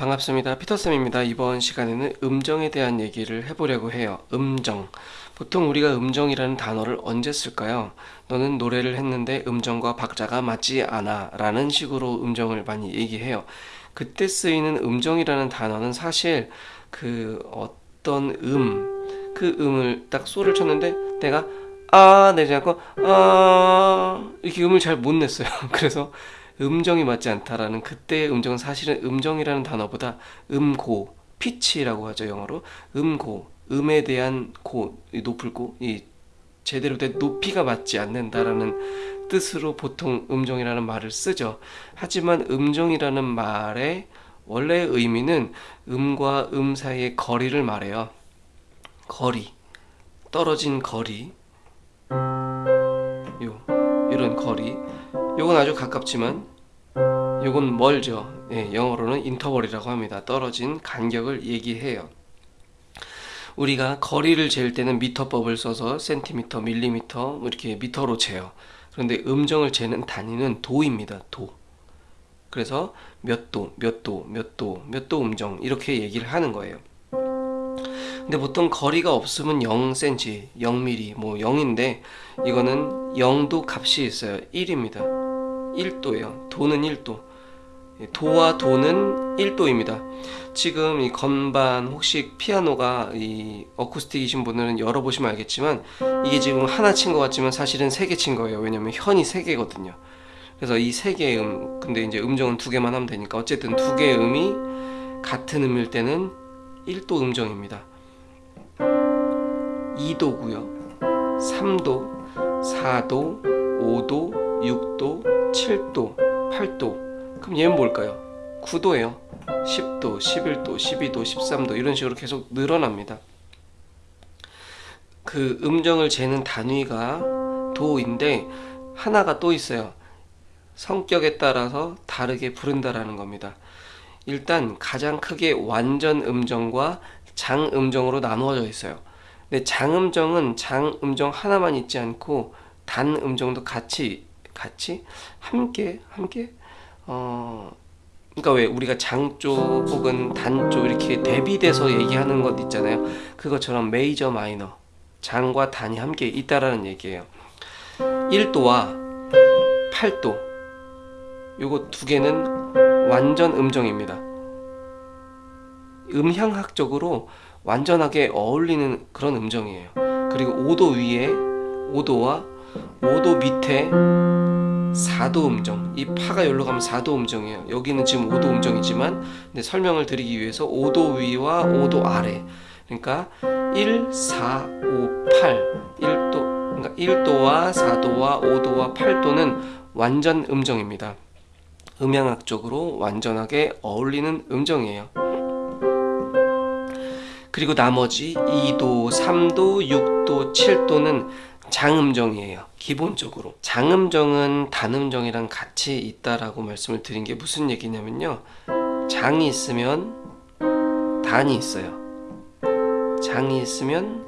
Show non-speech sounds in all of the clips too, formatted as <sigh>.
반갑습니다. 피터쌤입니다. 이번 시간에는 음정에 대한 얘기를 해보려고 해요. 음정. 보통 우리가 음정이라는 단어를 언제 쓸까요? 너는 노래를 했는데 음정과 박자가 맞지 않아 라는 식으로 음정을 많이 얘기해요. 그때 쓰이는 음정이라는 단어는 사실 그 어떤 음, 그 음을 딱 소를 쳤는데 내가 아 내지 않고 아 이렇게 음을 잘 못 냈어요. <laughs> 그래서 음정이 맞지 않다라는 그때의 음정은 사실은 음정이라는 단어보다 음고, 피치라고 하죠 영어로 음고, 음에 대한 고, 높을 고, 이 제대로 된 높이가 맞지 않는다라는 뜻으로 보통 음정이라는 말을 쓰죠. 하지만 음정이라는 말의 원래 의미는 음과 음 사이의 거리를 말해요. 거리, 떨어진 거리, 요 이런 거리. 요건 아주 가깝지만 요건 멀죠. 예, 영어로는 인터벌이라고 합니다. 떨어진 간격을 얘기해요. 우리가 거리를 잴 때는 미터법을 써서 센티미터, 밀리미터 뭐 이렇게 미터로 재요. 그런데 음정을 재는 단위는 도입니다. 도. 그래서 몇 도, 몇 도, 몇 도, 몇 도 음정 이렇게 얘기를 하는 거예요. 근데 보통 거리가 없으면 0cm, 0mm, 뭐 0인데 이거는 0도 값이 있어요. 1입니다. 1도예요. 도는 1도. 도와 도는 1도입니다. 지금 이 건반 혹시 피아노가 이 어쿠스틱이신 분들은 열어보시면 알겠지만 이게 지금 하나 친 것 같지만 사실은 세 개 친 거예요. 왜냐면 현이 세 개거든요. 그래서 이 세 개의 음, 근데 이제 음정은 두 개만 하면 되니까 어쨌든 두 개의 음이 같은 음일 때는 1도 음정입니다. 2도고요. 3도, 4도, 5도, 6도, 7도, 8도. 그럼 얘는 뭘까요? 9도예요. 10도, 11도, 12도, 13도. 이런 식으로 계속 늘어납니다. 그 음정을 재는 단위가 도인데 하나가 또 있어요. 성격에 따라서 다르게 부른다라는 겁니다. 일단 가장 크게 완전 음정과 장음정으로 나누어져 있어요. 근데 장음정은 장음정 하나만 있지 않고 단음정도 같이 같이 함께 함께 어 그러니까 왜 우리가 장조 혹은 단조 이렇게 대비돼서 얘기하는 것 있잖아요. 그것처럼 메이저 마이너 장과 단이 함께 있다라는 얘기예요. 1도와 8도 요거 두 개는 완전 음정입니다. 음향학적으로 완전하게 어울리는 그런 음정이에요. 그리고 5도 위에 5도와 5도 밑에 4도 음정. 이 파가 여기로 가면 4도 음정이에요. 여기는 지금 5도 음정이지만 설명을 드리기 위해서 5도 위와 5도 아래. 그러니까 1, 4, 5, 8 1도 그러니까 1도와 4도와 5도와 8도는 완전 음정입니다. 음향학적으로 완전하게 어울리는 음정이에요. 그리고 나머지 2도, 3도, 6도, 7도는 장음정이에요. 기본적으로. 장음정은 단음정이랑 같이 있다라고 말씀을 드린 게 무슨 얘기냐면요. 장이 있으면 단이 있어요. 장이 있으면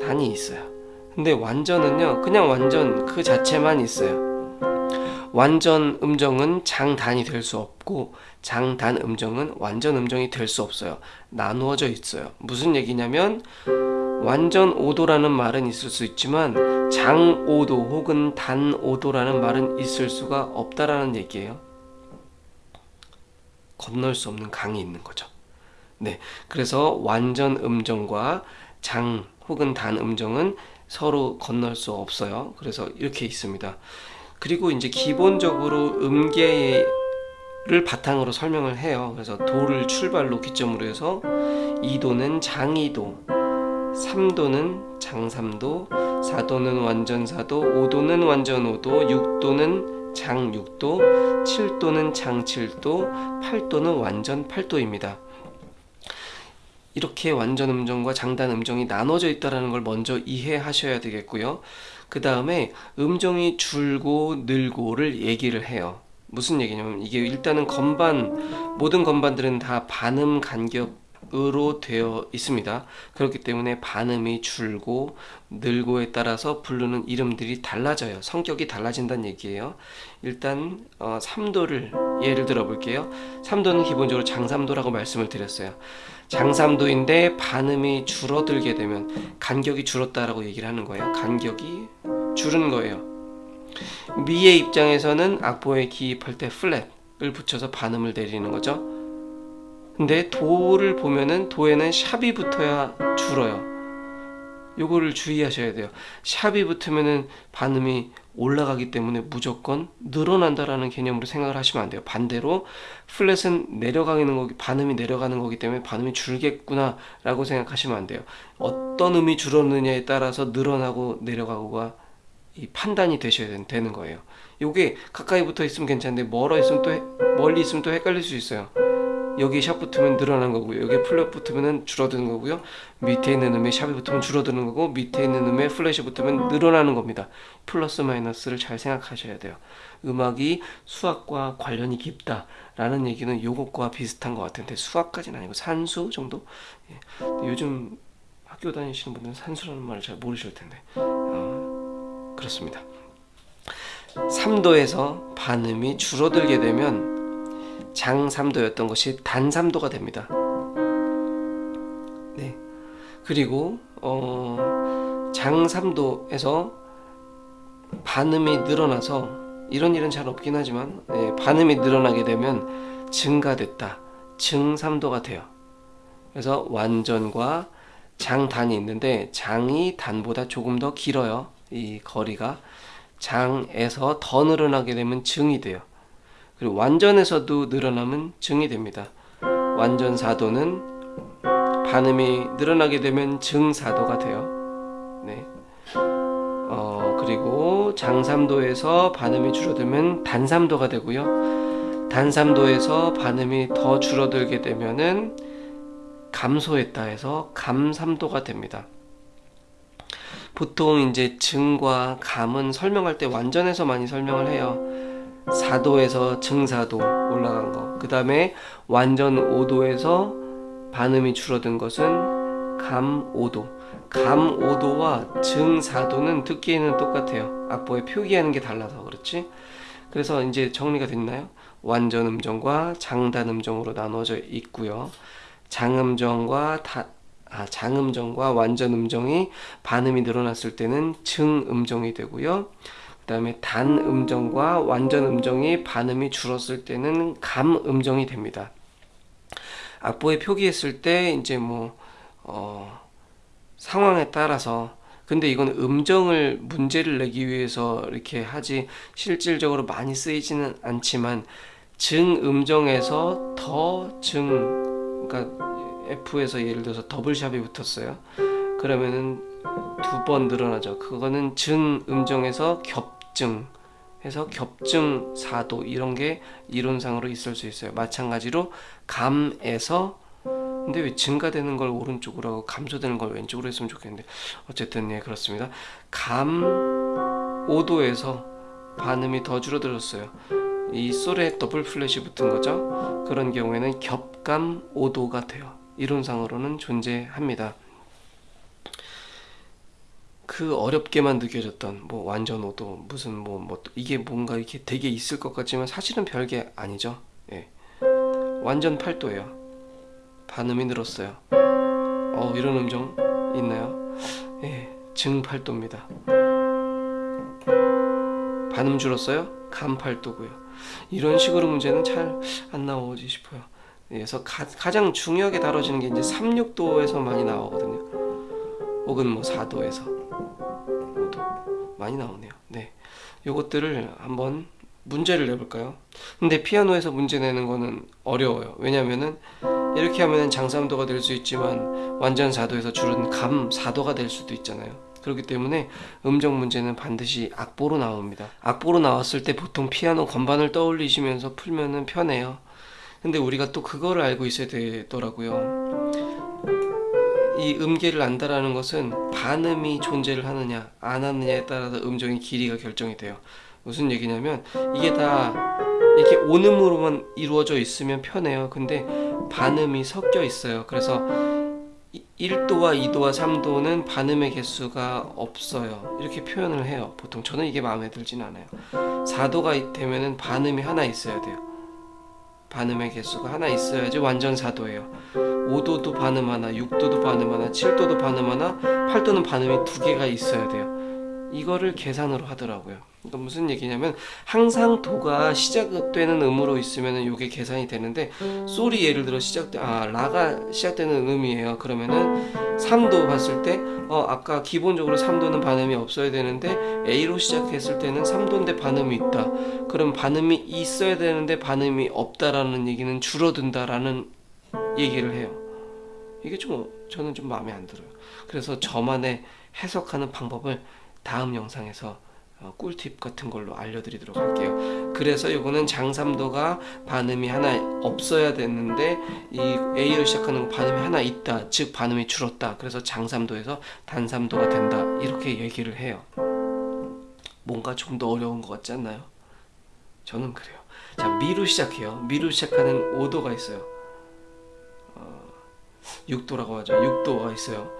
단이 있어요. 근데 완전은요 그냥 완전 그 자체만 있어요. 완전 음정은 장단이 될 수 없고 장단 음정은 완전 음정이 될 수 없어요. 나누어져 있어요. 무슨 얘기냐면 완전 5도라는 말은 있을 수 있지만 장 5도 혹은 단 5도라는 말은 있을 수가 없다라는 얘기예요. 건널 수 없는 강이 있는 거죠. 네, 그래서 완전 음정과 장 혹은 단 음정은 서로 건널 수 없어요. 그래서 이렇게 있습니다. 그리고 이제 기본적으로 음계를 바탕으로 설명을 해요. 그래서 도를 출발로 기점으로 해서 2도는 장이도, 3도는 장삼도 4도는 완전사도 5도는 완전오도 6도는 장육도 7도는 장칠도 8도는 완전 8도입니다. 이렇게 완전 음정과 장단 음정이 나눠져 있다는 걸 먼저 이해하셔야 되겠고요. 그 다음에 음정이 줄고 늘고를 얘기를 해요. 무슨 얘기냐면 이게 일단은 건반 모든 건반들은 다 반음 간격 으로 되어 있습니다. 그렇기 때문에 반음이 줄고 늘고에 따라서 부르는 이름들이 달라져요. 성격이 달라진다는 얘기예요. 일단 어, 3도를 예를 들어 볼게요. 3도는 기본적으로 장삼도라고 말씀을 드렸어요. 장삼도인데 반음이 줄어들게 되면 간격이 줄었다라고 얘기를 하는 거예요. 간격이 줄은 거예요. 미의 입장에서는 악보에 기입할 때 플랫을 붙여서 반음을 내리는 거죠. 근데 도를 보면은 도에는 샵이 붙어야 줄어요. 요거를 주의하셔야 돼요. 샵이 붙으면은 반음이 올라가기 때문에 무조건 늘어난다라는 개념으로 생각을 하시면 안 돼요. 반대로 플랫은 내려가는 거기 반음이 내려가는 거기 때문에 반음이 줄겠구나 라고 생각하시면 안 돼요. 어떤 음이 줄었느냐에 따라서 늘어나고 내려가고가 이 판단이 되셔야 되는 거예요. 요게 가까이 붙어 있으면 괜찮은데 멀어 있으면 또 해, 멀리 있으면 또 헷갈릴 수 있어요. 여기 sharp 붙으면 늘어난 거고요. 여기 플랫 붙으면 줄어드는 거고요. 밑에 있는 음에 sharp이 붙으면 줄어드는 거고 밑에 있는 음에 플랫이 붙으면 늘어나는 겁니다. 플러스 마이너스를 잘 생각하셔야 돼요. 음악이 수학과 관련이 깊다 라는 얘기는 요것과 비슷한 것 같은데 수학까지는 아니고 산수 정도? 예. 요즘 학교 다니시는 분들은 산수라는 말을 잘 모르실 텐데 어, 그렇습니다. 3도에서 반음이 줄어들게 되면 장삼도였던 것이 단삼도가 됩니다. 네. 그리고 어, 장삼도에서 반음이 늘어나서 이런 일은 잘 없긴 하지만 네, 반음이 늘어나게 되면 증가됐다. 증삼도가 돼요. 그래서 완전과 장단이 있는데 장이 단보다 조금 더 길어요. 이 거리가 장에서 더 늘어나게 되면 증이 돼요. 그리고 완전에서도 늘어나면 증이 됩니다. 완전 사도는 반음이 늘어나게 되면 증사도가 돼요. 네. 어, 그리고 장삼도에서 반음이 줄어들면 단삼도가 되고요. 단삼도에서 반음이 더 줄어들게 되면은 감소했다 해서 감삼도가 됩니다. 보통 이제 증과 감은 설명할 때 완전해서 많이 설명을 해요. 4도에서 증사도 올라간 거. 그 다음에 완전 5도에서 반음이 줄어든 것은 감 5도. 감 5도와 증 4도는 듣기에는 똑같아요. 악보에 표기하는 게 달라서 그렇지. 그래서 이제 정리가 됐나요? 완전 음정과 장단 음정으로 나눠져 있고요. 장음정과 다, 아, 장음정과 완전 음정이 반음이 늘어났을 때는 증음정이 되고요. 그 다음에 단 음정과 완전 음정이 반음이 줄었을 때는 감 음정이 됩니다. 악보에 표기했을 때 이제 뭐 어, 상황에 따라서 근데 이건 음정을 문제를 내기 위해서 이렇게 하지 실질적으로 많이 쓰이지는 않지만 증 음정에서 더 증 그러니까 F에서 예를 들어서 더블샵이 붙었어요. 그러면은 두 번 늘어나죠. 그거는 증 음정에서 겹 겹증 해서 겹증 사도 이런 게 이론상으로 있을 수 있어요. 마찬가지로 감에서 근데 왜 증가되는 걸 오른쪽으로 하고 감소되는 걸 왼쪽으로 했으면 좋겠는데 어쨌든 예 그렇습니다. 감 5도에서 반음이 더 줄어들었어요. 이 솔에 더블 플랫이 붙은 거죠. 그런 경우에는 겹감 5도가 돼요. 이론상으로는 존재합니다. 그 어렵게만 느껴졌던 뭐 완전 오도 무슨 뭐, 뭐 이게 뭔가 이렇게 되게 있을 것 같지만 사실은 별게 아니죠. 예. 완전 8도예요. 반음이 늘었어요. 어 이런 음정 있나요? 예, 증 8도입니다. 반음 줄었어요? 감 8도고요. 이런 식으로 문제는 잘 안 나오지 싶어요. 예, 그래서 가, 가장 중요하게 다뤄지는 게 이제 3, 6도에서 많이 나오거든요. 혹은 뭐 4도에서. 많이 나오네요. 네. 요것들을 한번 문제를 내볼까요? 근데 피아노에서 문제 내는 거는 어려워요. 왜냐면은 이렇게 하면은 장삼도가 될 수 있지만 완전 사도에서 줄은 감 사도가 될 수도 있잖아요. 그렇기 때문에 음정 문제는 반드시 악보로 나옵니다. 악보로 나왔을 때 보통 피아노 건반을 떠올리시면서 풀면은 편해요. 근데 우리가 또 그거를 알고 있어야 되더라고요. 이 음계를 안다라는 것은 반음이 존재를 하느냐 안 하느냐에 따라서 음정의 길이가 결정이 돼요 무슨 얘기냐면 이게 다 이렇게 온음으로만 이루어져 있으면 편해요 근데 반음이 섞여 있어요. 그래서 1도와 2도와 3도는 반음의 개수가 없어요. 이렇게 표현을 해요. 보통 저는 이게 마음에 들진 않아요. 4도가 되면은 반음이 하나 있어야 돼요. 반음의 개수가 하나 있어야지 완전 4도예요. 5도도 반음 하나, 6도도 반음 하나, 7도도 반음 하나, 8도는 반음이 두 개가 있어야 돼요. 이거를 계산으로 하더라고요. 이건 무슨 얘기냐면 항상 도가 시작되는 음으로 있으면은 이게 계산이 되는데 솔이 예를 들어 시작돼 아 라가 시작되는 음이에요. 그러면은 3도 봤을 때 어 아까 기본적으로 3도는 반음이 없어야 되는데 A로 시작했을 때는 3도인데 반음이 있다. 그럼 반음이 있어야 되는데 반음이 없다라는 얘기는 줄어든다라는 얘기를 해요. 이게 좀 저는 좀 마음에 안 들어요. 그래서 저만의 해석하는 방법을 다음 영상에서 어, 꿀팁 같은 걸로 알려드리도록 할게요. 그래서 이거는 장삼도가 반음이 하나 없어야 되는데 이 A로 시작하는 반음이 하나 있다. 즉 반음이 줄었다. 그래서 장삼도에서 단삼도가 된다. 이렇게 얘기를 해요. 뭔가 좀더 어려운 것 같지 않나요? 저는 그래요. 자 미로 시작해요. 미로 시작하는 5도가 있어요. 6도라고 하죠. 6도가 있어요.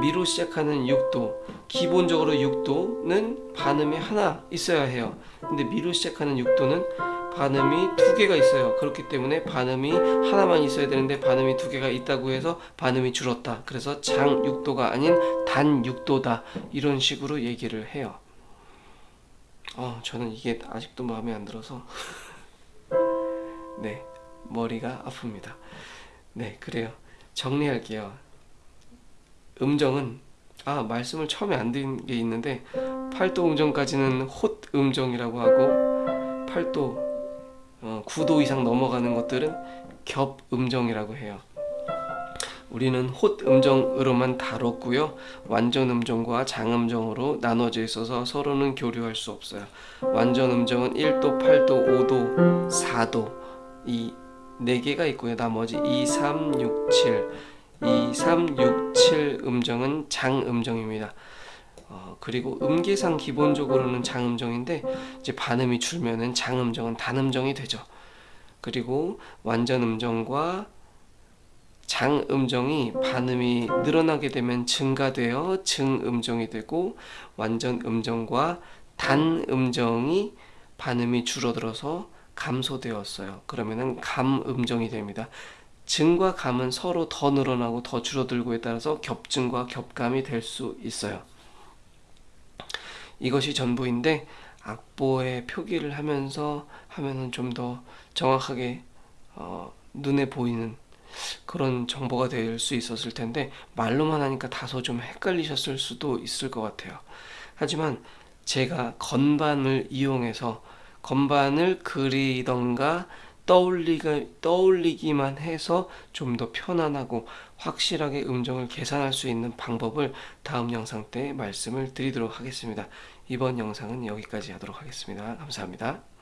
미로 시작하는 6도. 기본적으로 6도는 반음이 하나 있어야 해요. 근데 미로 시작하는 6도는 반음이 두 개가 있어요. 그렇기 때문에 반음이 하나만 있어야 되는데 반음이 두 개가 있다고 해서 반음이 줄었다. 그래서 장 6도가 아닌 단 6도다. 이런 식으로 얘기를 해요. 어, 저는 이게 아직도 마음에 안 들어서 <laughs> 네, 머리가 아픕니다. 네, 그래요. 정리할게요. 음정은 아 말씀을 처음에 안 드린 게 있는데 8도 음정까지는 홑 음정이라고 하고 8도 어, 9도 이상 넘어가는 것들은 겹 음정이라고 해요. 우리는 홑 음정으로만 다뤘고요. 완전 음정과 장음정으로 나눠져 있어서 서로는 교류할 수 없어요. 완전 음정은 1도, 8도, 5도, 4도 이 4개가 있고요. 나머지 2, 3, 6, 7 2, 3, 6, 7 음정은 장음정입니다. 어, 그리고 음계상 기본적으로는 장음정인데 이제 반음이 줄면은 장음정은 단음정이 되죠. 그리고 완전 음정과 장음정이 반음이 늘어나게 되면 증가되어 증음정이 되고 완전 음정과 단음정이 반음이 줄어들어서 감소되었어요. 그러면은 감음정이 됩니다. 증과 감은 서로 더 늘어나고 더 줄어들고에 따라서 겹증과 겹감이 될 수 있어요. 이것이 전부인데 악보에 표기를 하면서 하면은 좀 더 정확하게 어, 눈에 보이는 그런 정보가 될 수 있었을 텐데 말로만 하니까 다소 좀 헷갈리셨을 수도 있을 것 같아요. 하지만 제가 건반을 이용해서 건반을 그리던가 떠올리기, 떠올리기만 해서 좀 더 편안하고 확실하게 음정을 계산할 수 있는 방법을 다음 영상 때 말씀을 드리도록 하겠습니다. 이번 영상은 여기까지 하도록 하겠습니다. 감사합니다.